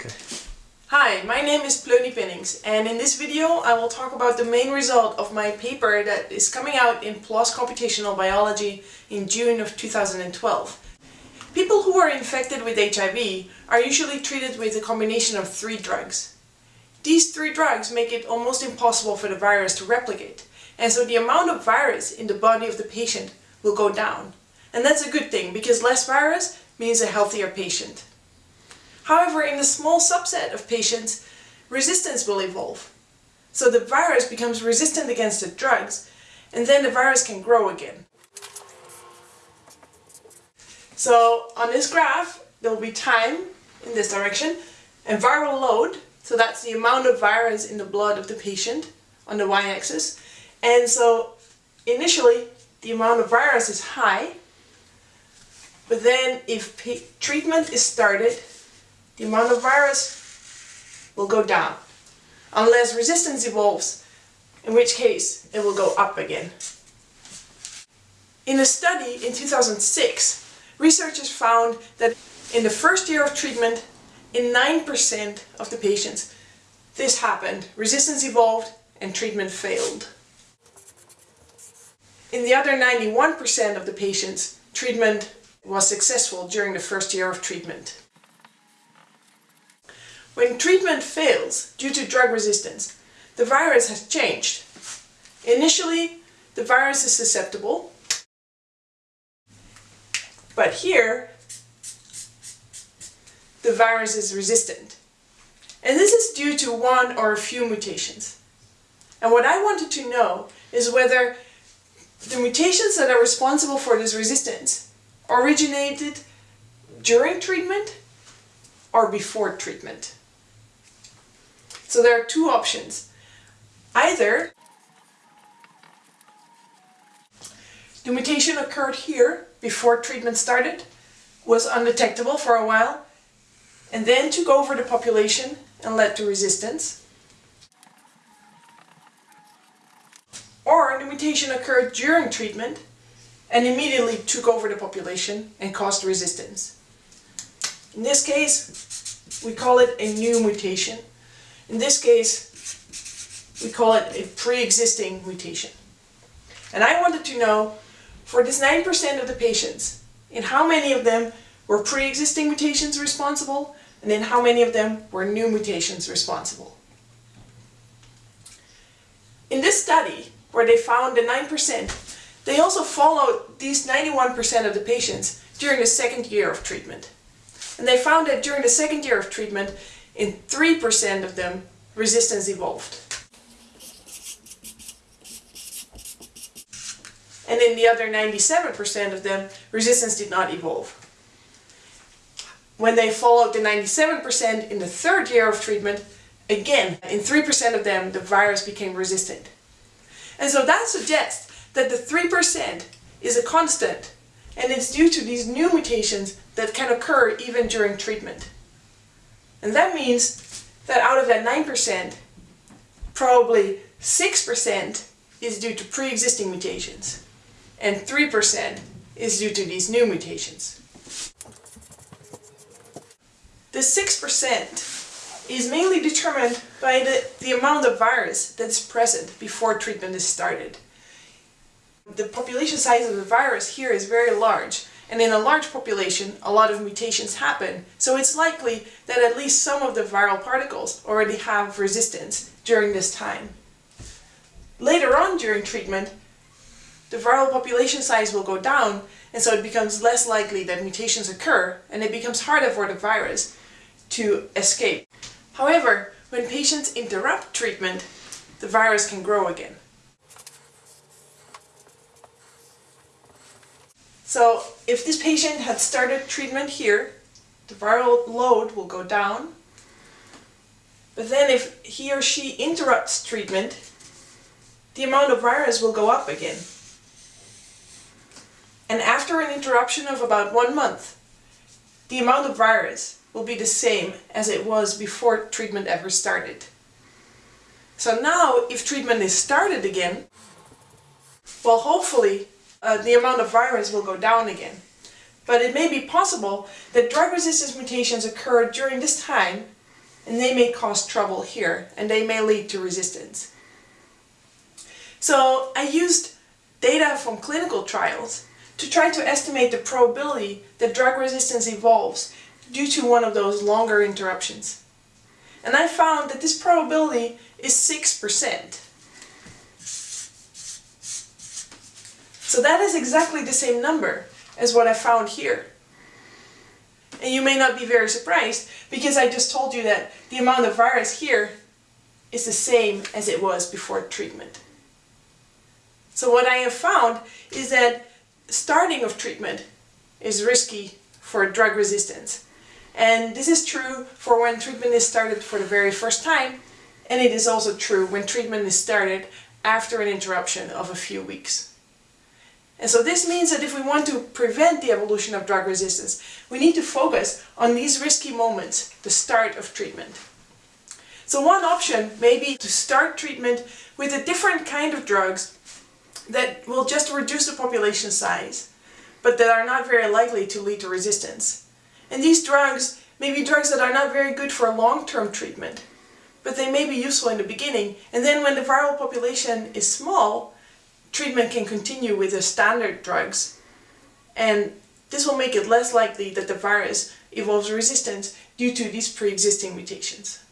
Okay. Hi, my name is Pleuni Pennings and in this video I will talk about the main result of my paper that is coming out in PLOS Computational Biology in June of 2012. People who are infected with HIV are usually treated with a combination of three drugs. These three drugs make it almost impossible for the virus to replicate and so the amount of virus in the body of the patient will go down. And that's a good thing because less virus means a healthier patient. However, in a small subset of patients, resistance will evolve. So the virus becomes resistant against the drugs, and then the virus can grow again. So on this graph, there will be time in this direction, and viral load, so that's the amount of virus in the blood of the patient on the y-axis. And so initially, the amount of virus is high, but then if treatment is started, the amount of virus will go down. Unless resistance evolves, in which case it will go up again. In a study in 2006, researchers found that in the first year of treatment, in 9% of the patients, this happened. Resistance evolved and treatment failed. In the other 91% of the patients, treatment was successful during the first year of treatment. When treatment fails due to drug resistance, the virus has changed. Initially, the virus is susceptible, but here, the virus is resistant. And this is due to one or a few mutations. And what I wanted to know is whether the mutations that are responsible for this resistance originated during treatment or before treatment. So there are two options. Either the mutation occurred here before treatment started, was undetectable for a while, and then took over the population and led to resistance. Or the mutation occurred during treatment and immediately took over the population and caused resistance. In this case, we call it a new mutation in this case, we call it a pre-existing mutation. And I wanted to know, for this 9% of the patients, in how many of them were pre-existing mutations responsible, and in how many of them were new mutations responsible. In this study, where they found the 9%, they also followed these 91% of the patients during the second year of treatment. And they found that during the second year of treatment, in 3% of them, resistance evolved. And in the other 97% of them, resistance did not evolve. When they followed the 97% in the third year of treatment, again, in 3% of them, the virus became resistant. And so that suggests that the 3% is a constant, and it's due to these new mutations that can occur even during treatment. And that means that out of that 9%, probably 6% is due to pre-existing mutations and 3% is due to these new mutations. The 6% is mainly determined by the, the amount of virus that's present before treatment is started. The population size of the virus here is very large and in a large population, a lot of mutations happen, so it's likely that at least some of the viral particles already have resistance during this time. Later on during treatment, the viral population size will go down, and so it becomes less likely that mutations occur, and it becomes harder for the virus to escape. However, when patients interrupt treatment, the virus can grow again. So if this patient had started treatment here, the viral load will go down. But then if he or she interrupts treatment, the amount of virus will go up again. And after an interruption of about one month, the amount of virus will be the same as it was before treatment ever started. So now, if treatment is started again, well hopefully uh, the amount of virus will go down again. But it may be possible that drug resistance mutations occur during this time and they may cause trouble here and they may lead to resistance. So I used data from clinical trials to try to estimate the probability that drug resistance evolves due to one of those longer interruptions. And I found that this probability is 6%. So that is exactly the same number as what I found here. And you may not be very surprised because I just told you that the amount of virus here is the same as it was before treatment. So what I have found is that starting of treatment is risky for drug resistance. And this is true for when treatment is started for the very first time, and it is also true when treatment is started after an interruption of a few weeks. And so this means that if we want to prevent the evolution of drug resistance, we need to focus on these risky moments, the start of treatment. So one option may be to start treatment with a different kind of drugs that will just reduce the population size, but that are not very likely to lead to resistance. And these drugs may be drugs that are not very good for long-term treatment, but they may be useful in the beginning, and then when the viral population is small, treatment can continue with the standard drugs. And this will make it less likely that the virus evolves resistance due to these pre-existing mutations.